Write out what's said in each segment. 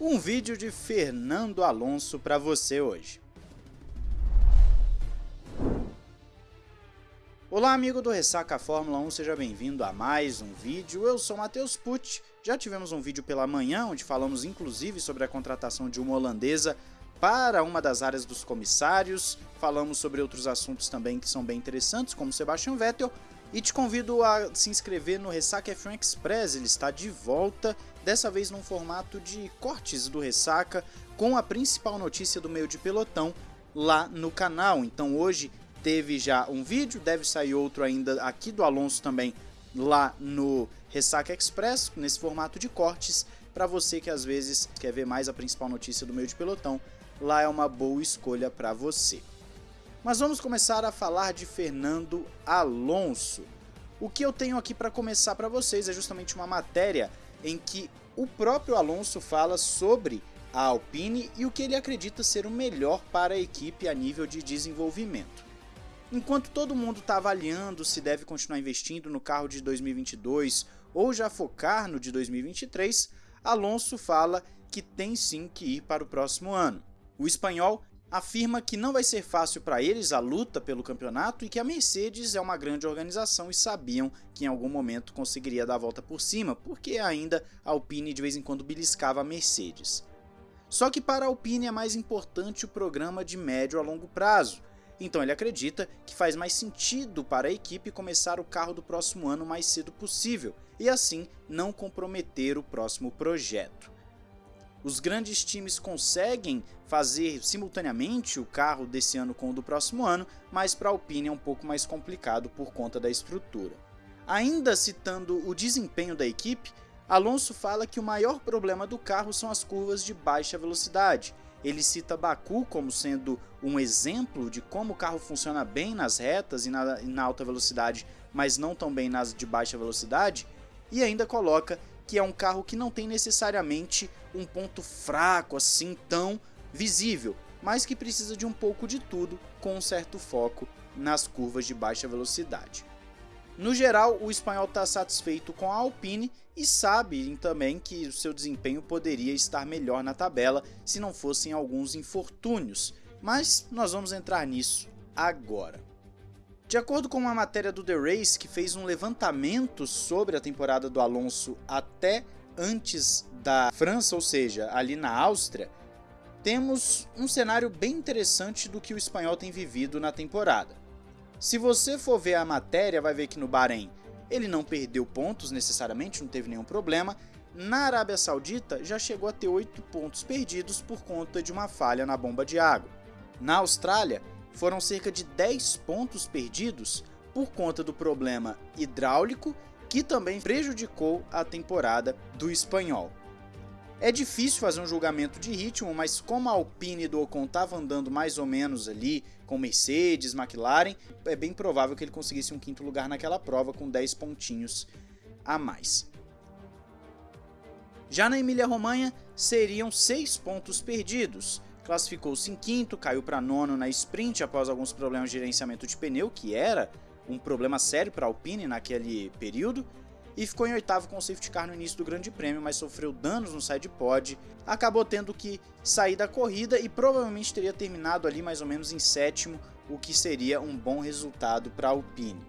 um vídeo de Fernando Alonso para você hoje. Olá amigo do Ressaca Fórmula 1, seja bem-vindo a mais um vídeo, eu sou Matheus Pucci, já tivemos um vídeo pela manhã onde falamos inclusive sobre a contratação de uma holandesa para uma das áreas dos comissários, falamos sobre outros assuntos também que são bem interessantes como Sebastian Vettel, e te convido a se inscrever no Ressaca F1 Express, ele está de volta, dessa vez num formato de cortes do Ressaca, com a principal notícia do meio de pelotão lá no canal. Então hoje teve já um vídeo, deve sair outro ainda aqui do Alonso também lá no Ressaca Express, nesse formato de cortes, para você que às vezes quer ver mais a principal notícia do meio de pelotão, lá é uma boa escolha para você. Mas vamos começar a falar de Fernando Alonso. O que eu tenho aqui para começar para vocês é justamente uma matéria em que o próprio Alonso fala sobre a Alpine e o que ele acredita ser o melhor para a equipe a nível de desenvolvimento. Enquanto todo mundo está avaliando se deve continuar investindo no carro de 2022 ou já focar no de 2023, Alonso fala que tem sim que ir para o próximo ano. O espanhol afirma que não vai ser fácil para eles a luta pelo campeonato e que a Mercedes é uma grande organização e sabiam que em algum momento conseguiria dar a volta por cima, porque ainda a Alpine de vez em quando beliscava a Mercedes. Só que para a Alpine é mais importante o programa de médio a longo prazo, então ele acredita que faz mais sentido para a equipe começar o carro do próximo ano o mais cedo possível e assim não comprometer o próximo projeto. Os grandes times conseguem fazer simultaneamente o carro desse ano com o do próximo ano, mas para a Alpine é um pouco mais complicado por conta da estrutura. Ainda citando o desempenho da equipe, Alonso fala que o maior problema do carro são as curvas de baixa velocidade. Ele cita Baku como sendo um exemplo de como o carro funciona bem nas retas e na, e na alta velocidade, mas não tão bem nas de baixa velocidade, e ainda coloca que é um carro que não tem necessariamente um ponto fraco assim tão visível, mas que precisa de um pouco de tudo com um certo foco nas curvas de baixa velocidade. No geral, o espanhol está satisfeito com a Alpine e sabe também que o seu desempenho poderia estar melhor na tabela se não fossem alguns infortúnios, mas nós vamos entrar nisso agora. De acordo com uma matéria do The Race que fez um levantamento sobre a temporada do Alonso até antes da França, ou seja, ali na Áustria, temos um cenário bem interessante do que o espanhol tem vivido na temporada. Se você for ver a matéria, vai ver que no Bahrein ele não perdeu pontos necessariamente, não teve nenhum problema. Na Arábia Saudita já chegou a ter 8 pontos perdidos por conta de uma falha na bomba de água. Na Austrália, foram cerca de 10 pontos perdidos por conta do problema hidráulico que também prejudicou a temporada do espanhol. É difícil fazer um julgamento de ritmo, mas como a Alpine do Ocon estava andando mais ou menos ali com Mercedes, McLaren, é bem provável que ele conseguisse um quinto lugar naquela prova com 10 pontinhos a mais. Já na Emília-Romanha, seriam 6 pontos perdidos, classificou-se em quinto, caiu para nono na sprint após alguns problemas de gerenciamento de pneu, que era um problema sério para a Alpine naquele período, e ficou em oitavo com o safety car no início do grande prêmio, mas sofreu danos no side pod, acabou tendo que sair da corrida e provavelmente teria terminado ali mais ou menos em sétimo, o que seria um bom resultado para a Alpine.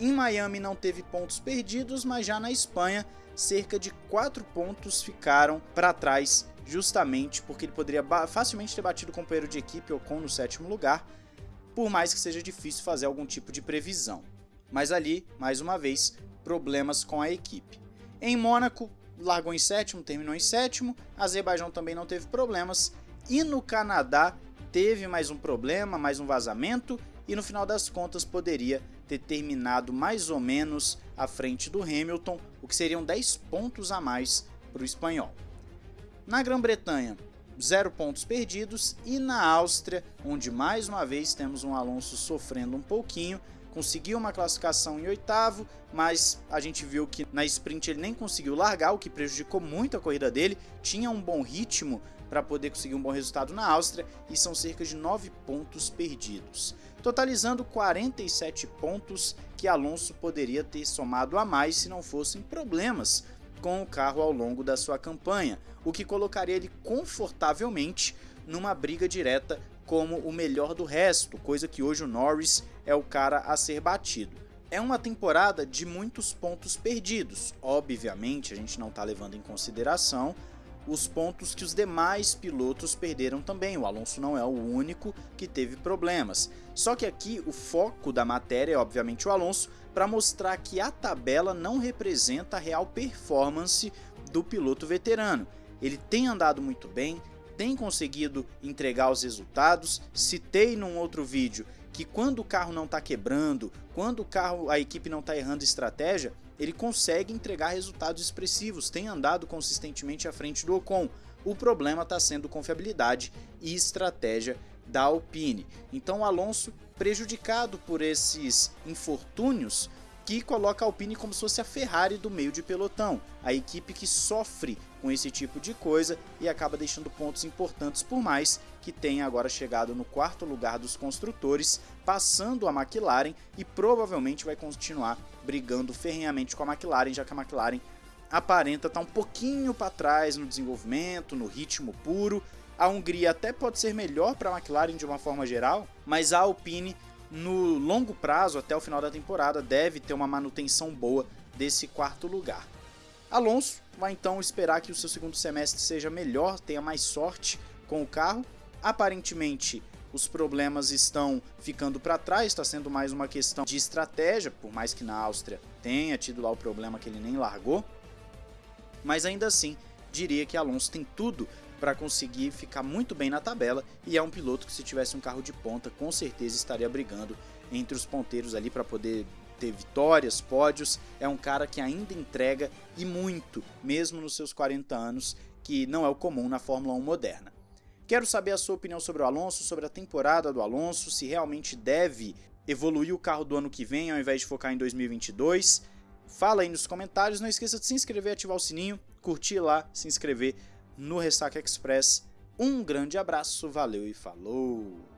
Em Miami não teve pontos perdidos, mas já na Espanha cerca de 4 pontos ficaram para trás justamente porque ele poderia facilmente ter batido o companheiro de equipe Ocon no sétimo lugar, por mais que seja difícil fazer algum tipo de previsão. Mas ali, mais uma vez, problemas com a equipe. Em Mônaco, largou em sétimo, terminou em sétimo, Azerbaijão também não teve problemas, e no Canadá teve mais um problema, mais um vazamento, e no final das contas poderia ter terminado mais ou menos à frente do Hamilton, o que seriam 10 pontos a mais para o espanhol. Na Grã-Bretanha, zero pontos perdidos e na Áustria, onde mais uma vez temos um Alonso sofrendo um pouquinho, conseguiu uma classificação em oitavo, mas a gente viu que na sprint ele nem conseguiu largar, o que prejudicou muito a corrida dele, tinha um bom ritmo para poder conseguir um bom resultado na Áustria e são cerca de 9 pontos perdidos, totalizando 47 pontos que Alonso poderia ter somado a mais se não fossem problemas com o carro ao longo da sua campanha, o que colocaria ele confortavelmente numa briga direta como o melhor do resto, coisa que hoje o Norris é o cara a ser batido. É uma temporada de muitos pontos perdidos. Obviamente, a gente não está levando em consideração os pontos que os demais pilotos perderam também. O Alonso não é o único que teve problemas. Só que aqui o foco da matéria é obviamente o Alonso para mostrar que a tabela não representa a real performance do piloto veterano. Ele tem andado muito bem, tem conseguido entregar os resultados. Citei num outro vídeo que quando o carro não está quebrando, quando o carro, a equipe não está errando estratégia, ele consegue entregar resultados expressivos, tem andado consistentemente à frente do Ocon. O problema está sendo confiabilidade e estratégia da Alpine. Então Alonso, prejudicado por esses infortúnios, que coloca a Alpine como se fosse a Ferrari do meio de pelotão, a equipe que sofre com esse tipo de coisa e acaba deixando pontos importantes por mais que tenha agora chegado no quarto lugar dos construtores, passando a McLaren e provavelmente vai continuar brigando ferrenhamente com a McLaren, já que a McLaren aparenta estar tá um pouquinho para trás no desenvolvimento, no ritmo puro. A Hungria até pode ser melhor para a McLaren de uma forma geral, mas a Alpine no longo prazo, até o final da temporada, deve ter uma manutenção boa desse quarto lugar. Alonso vai então esperar que o seu segundo semestre seja melhor, tenha mais sorte com o carro. Aparentemente, os problemas estão ficando para trás, está sendo mais uma questão de estratégia, por mais que na Áustria tenha tido lá o problema que ele nem largou. Mas ainda assim, diria que Alonso tem tudo para conseguir ficar muito bem na tabela e é um piloto que se tivesse um carro de ponta com certeza estaria brigando entre os ponteiros ali para poder ter vitórias, pódios. É um cara que ainda entrega e muito, mesmo nos seus 40 anos, que não é o comum na Fórmula 1 moderna. Quero saber a sua opinião sobre o Alonso, sobre a temporada do Alonso, se realmente deve evoluir o carro do ano que vem ao invés de focar em 2022. Fala aí nos comentários, não esqueça de se inscrever, ativar o sininho, curtir lá, se inscrever no Ressaca Express. Um grande abraço, valeu e falou!